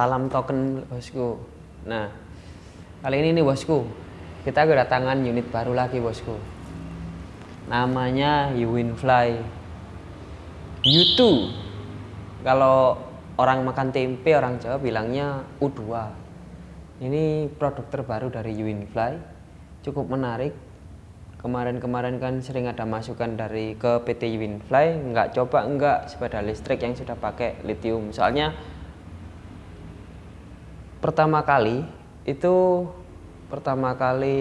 Salam token bosku. Nah, kali ini nih bosku, kita kedatangan unit baru lagi bosku. Namanya Uwinfly U2. Kalau orang makan tempe orang Jawa bilangnya U2. Ini produk terbaru dari Uwinfly. Cukup menarik. Kemarin-kemarin kan sering ada masukan dari ke PT Uwinfly, nggak coba enggak sepeda listrik yang sudah pakai lithium. Soalnya pertama kali itu pertama kali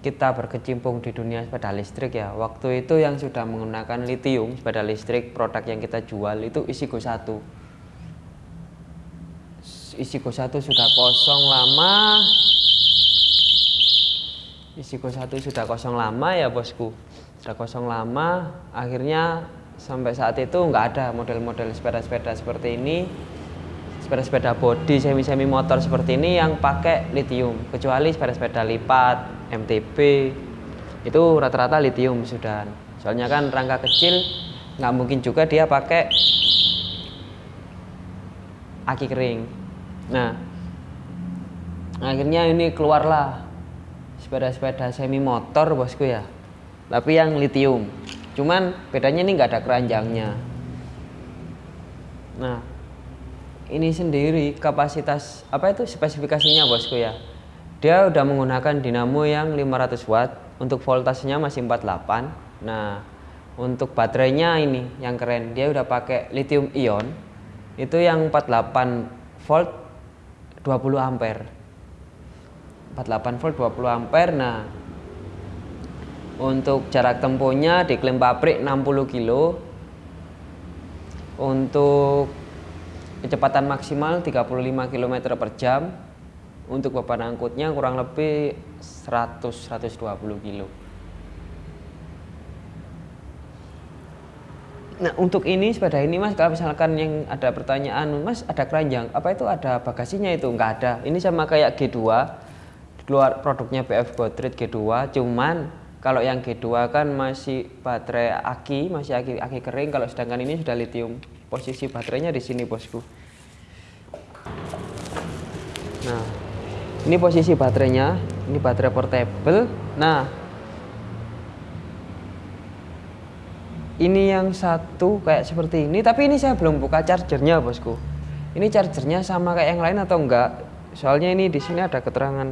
kita berkecimpung di dunia sepeda listrik ya. Waktu itu yang sudah menggunakan lithium sepeda listrik produk yang kita jual itu isi go 1 isi go 1 sudah kosong lama. Isi go 1 sudah kosong lama ya bosku. Sudah kosong lama. Akhirnya sampai saat itu nggak ada model-model sepeda-sepeda seperti ini sepeda-sepeda body semi-semi motor seperti ini yang pakai lithium kecuali sepeda-sepeda lipat MTB itu rata-rata lithium sudah soalnya kan rangka kecil nggak mungkin juga dia pakai aki kering. Nah akhirnya ini keluarlah sepeda-sepeda semi motor bosku ya. Tapi yang lithium cuman bedanya ini nggak ada keranjangnya. Nah ini sendiri kapasitas apa itu spesifikasinya bosku ya? Dia udah menggunakan dinamo yang 500 watt untuk voltasenya masih 48 nah untuk baterainya ini yang keren dia udah pakai lithium ion. Itu yang 48 volt 20 ampere. 48 volt 20 ampere. Nah untuk jarak tempuhnya diklaim pabrik 60 kilo. Untuk kecepatan maksimal 35 km per jam. Untuk beban angkutnya kurang lebih 100-120 kilo. Nah untuk ini sepeda ini mas kalau misalkan yang ada pertanyaan mas ada keranjang apa itu ada bagasinya itu? Nggak ada. Ini sama kayak G2 keluar produknya BF Godred G2 cuman kalau yang G2 kan masih baterai aki masih aki aki kering kalau sedangkan ini sudah lithium. Posisi baterainya di sini bosku nah ini posisi baterainya ini baterai portable. Nah ini yang satu kayak seperti ini tapi ini saya belum buka chargernya bosku. Ini chargernya sama kayak yang lain atau enggak? Soalnya ini di sini ada keterangan.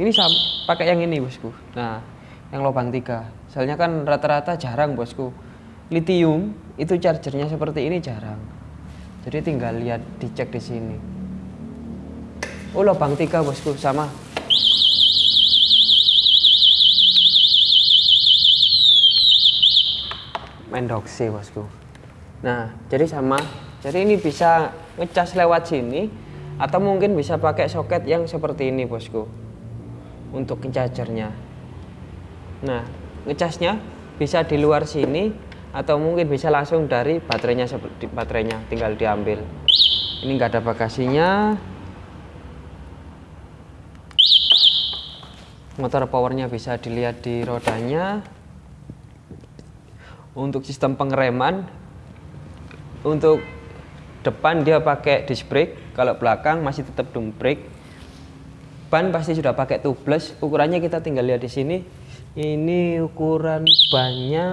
Ini sama pakai yang ini bosku. Nah yang lubang tiga. Soalnya kan rata-rata jarang bosku. Lithium itu chargernya seperti ini jarang. Jadi tinggal lihat dicek di sini oh lubang tiga bosku sama. Mendoksi bosku. Nah jadi sama. Jadi ini bisa ngecas lewat sini atau mungkin bisa pakai soket yang seperti ini bosku untuk chargernya nah ngecasnya bisa di luar sini atau mungkin bisa langsung dari baterainya seperti baterainya tinggal diambil. Ini enggak ada bagasinya motor powernya bisa dilihat di rodanya. Untuk sistem pengereman untuk depan dia pakai disc brake kalau belakang masih tetap drum brake. Ban pasti sudah pakai tubeless ukurannya kita tinggal lihat di sini. Ini ukuran bannya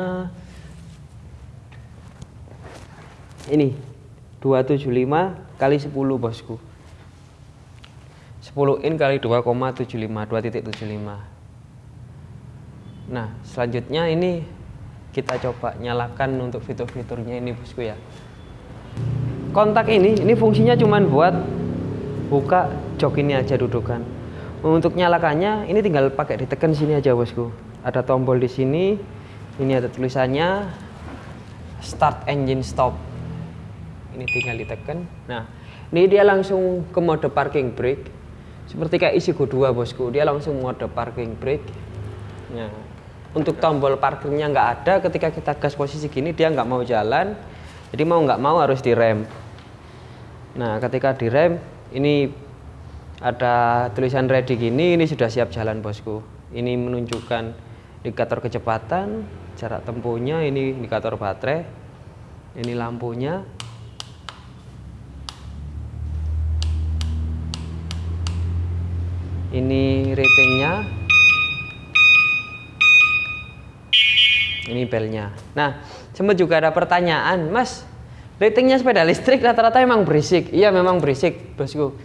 ini 275 kali 10 bosku 10 in kali 2,75 2.75 nah selanjutnya ini kita coba nyalakan untuk fitur-fiturnya ini bosku ya. Kontak ini ini fungsinya cuman buat buka jok ini aja dudukan. Untuk nyalakannya ini tinggal pakai ditekan sini aja bosku. Ada tombol di sini ini ada tulisannya start engine stop. Ini tinggal ditekan. Nah ini dia langsung ke mode parking brake seperti kayak isi go 2 bosku. Dia langsung mode parking brake. Nah untuk tombol parkirnya nggak ada ketika kita gas posisi gini dia nggak mau jalan. Jadi mau nggak mau harus direm. Nah ketika direm ini ada tulisan ready gini ini sudah siap jalan bosku. Ini menunjukkan indikator kecepatan jarak tempuhnya ini indikator baterai ini lampunya ini ratingnya. Ini belnya. Nah sempat juga ada pertanyaan mas ratingnya sepeda listrik rata-rata emang berisik? Iya memang berisik bosku.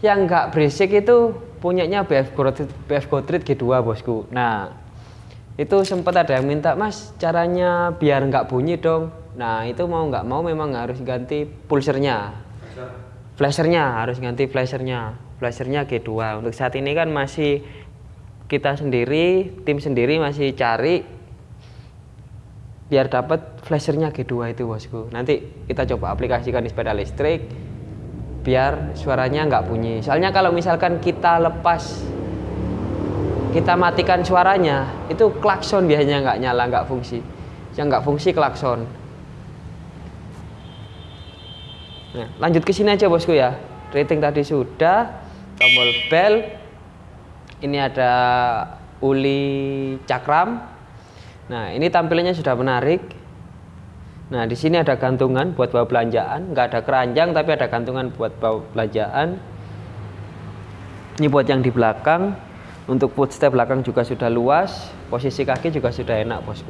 Yang nggak berisik itu punyanya BF Gotrit, BF Gotrit G2 bosku. Nah itu sempat ada yang minta mas caranya biar nggak bunyi dong. Nah itu mau nggak mau memang harus ganti pulsernya. Flashernya harus ganti flashernya flashernya G2 untuk saat ini kan masih kita sendiri tim sendiri masih cari biar dapat flashernya G2 itu bosku. Nanti kita coba aplikasikan di sepeda listrik biar suaranya nggak bunyi. Soalnya kalau misalkan kita lepas kita matikan suaranya itu klakson biasanya nggak nyala nggak fungsi. Yang nggak fungsi klakson. Nah, lanjut ke sini aja bosku ya. Rating tadi sudah, tombol bell. Ini ada uli cakram. Nah, ini tampilannya sudah menarik. Nah, di sini ada gantungan buat bawa belanjaan, nggak ada keranjang tapi ada gantungan buat bawa belanjaan. Ini buat yang di belakang. Untuk footstep belakang juga sudah luas, posisi kaki juga sudah enak, bosku.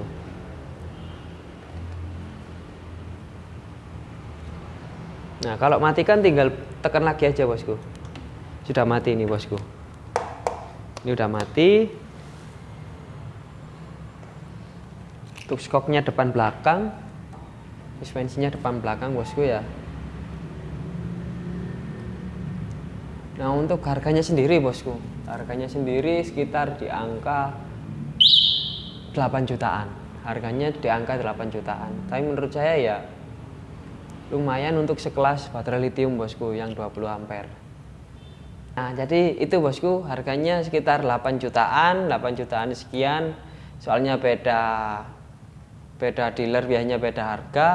Nah, kalau matikan tinggal tekan lagi aja, bosku. Sudah mati ini, bosku. Ini udah mati. Untuk skoknya depan belakang. Suspensinya depan belakang, bosku ya. Nah, untuk harganya sendiri, bosku. Harganya sendiri sekitar di angka 8 jutaan. Harganya di angka 8 jutaan. Tapi menurut saya ya lumayan untuk sekelas baterai lithium bosku yang 20 ampere nah jadi itu bosku harganya sekitar 8 jutaan 8 jutaan sekian. Soalnya beda beda dealer biasanya beda harga.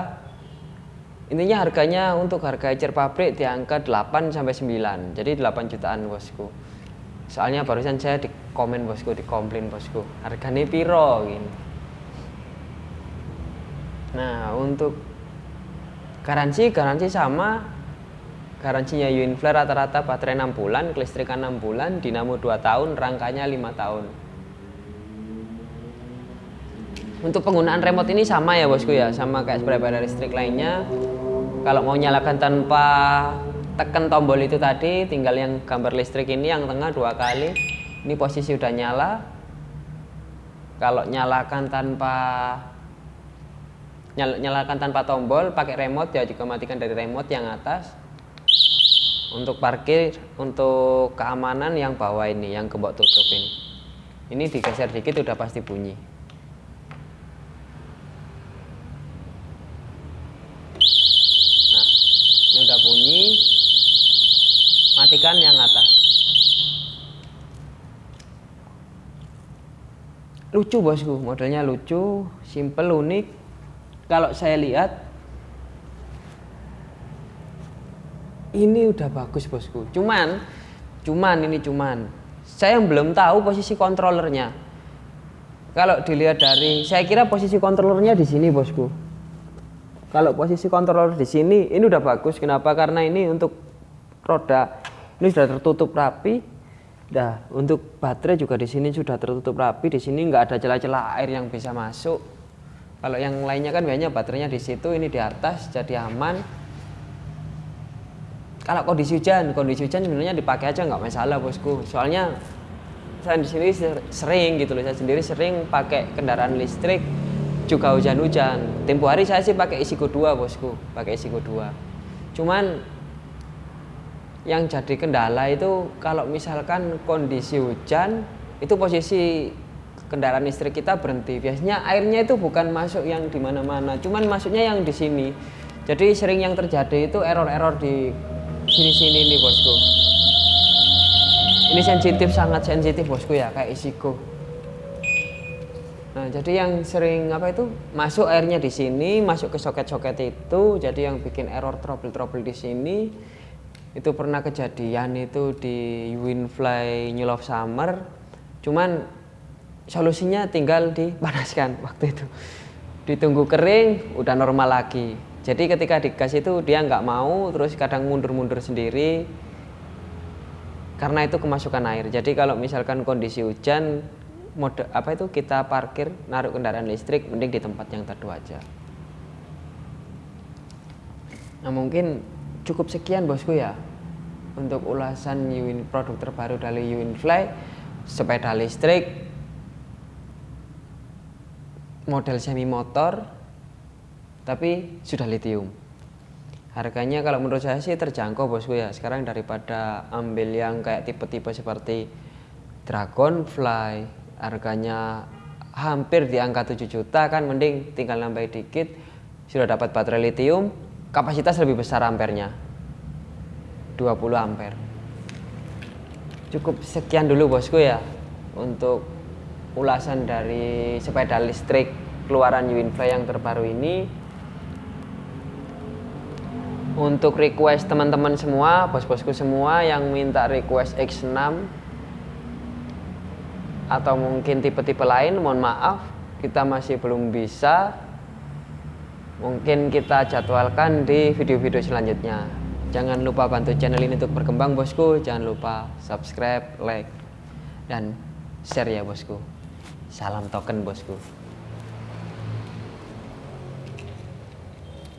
Intinya harganya untuk harga ecer pabrik di angka 8 sampai 9 jadi 8 jutaan bosku. Soalnya barusan saya di komen bosku di komplain bosku. Harganya piro gini. Nah untuk Garansi garansi sama. Garansinya Uinflare rata-rata baterai 6 bulan, kelistrikan 6 bulan, dinamo 2 tahun, rangkanya 5 tahun. Untuk penggunaan remote ini sama ya bosku ya, sama kayak sepeda listrik lainnya. Kalau mau nyalakan tanpa tekan tombol itu tadi, tinggal yang gambar listrik ini yang tengah dua kali. Ini posisi udah nyala. Kalau nyalakan tanpa Nyal nyalakan tanpa tombol pakai remote ya juga matikan dari remote yang atas untuk parkir untuk keamanan yang bawah ini yang gembok tutup ini. Ini digeser dikit udah pasti bunyi. Nah ini udah bunyi. Matikan yang atas. Lucu bosku. Modelnya lucu simple unik. Kalau saya lihat ini udah bagus bosku. Cuman cuman ini cuman. Saya belum tahu posisi kontrolernya. Kalau dilihat dari saya kira posisi kontrolernya di sini bosku. Kalau posisi kontroler di sini ini udah bagus. Kenapa? Karena ini untuk roda ini sudah tertutup rapi. Nah, untuk baterai juga di sini sudah tertutup rapi. Di sini nggak ada celah-celah air yang bisa masuk. Kalau yang lainnya kan biasanya baterainya di situ, ini di atas, jadi aman. Kalau kondisi hujan, kondisi hujan sebenarnya dipakai aja nggak masalah bosku. Soalnya saya di sering gitu loh, saya sendiri sering pakai kendaraan listrik juga hujan-hujan. Tempo hari saya sih pakai isi 2 bosku, pakai isi 2 Cuman yang jadi kendala itu kalau misalkan kondisi hujan itu posisi kendaraan listrik kita berhenti biasanya airnya itu bukan masuk yang di mana-mana cuman masuknya yang di sini jadi sering yang terjadi itu error-error di sini-sini nih bosku. Ini sensitif sangat sensitif bosku ya kayak isiko nah jadi yang sering apa itu masuk airnya di sini masuk ke soket-soket itu jadi yang bikin error trouble-trouble di sini itu pernah kejadian itu di Winfly New Love Summer. Cuman solusinya tinggal dipanaskan waktu itu. Ditunggu kering udah normal lagi jadi ketika digas itu dia nggak mau terus kadang mundur-mundur sendiri karena itu kemasukan air. Jadi kalau misalkan kondisi hujan mode apa itu kita parkir naruh kendaraan listrik mending di tempat yang teduh aja. Nah mungkin cukup sekian bosku ya untuk ulasan Uin, produk terbaru dari Uinfly sepeda listrik model semi motor tapi sudah lithium. Harganya kalau menurut saya sih terjangkau bosku ya. Sekarang daripada ambil yang kayak tipe-tipe seperti Dragonfly harganya hampir di angka 7 juta kan mending tinggal nambah dikit sudah dapat baterai lithium kapasitas lebih besar ampernya. 20 ampere cukup sekian dulu bosku ya untuk ulasan dari sepeda listrik keluaran Uinfly yang terbaru ini untuk request teman-teman semua bos-bosku semua yang minta request X6 atau mungkin tipe-tipe lain mohon maaf kita masih belum bisa. Mungkin kita jadwalkan di video-video selanjutnya. Jangan lupa bantu channel ini untuk berkembang bosku. Jangan lupa subscribe like dan share ya bosku. Salam token bosku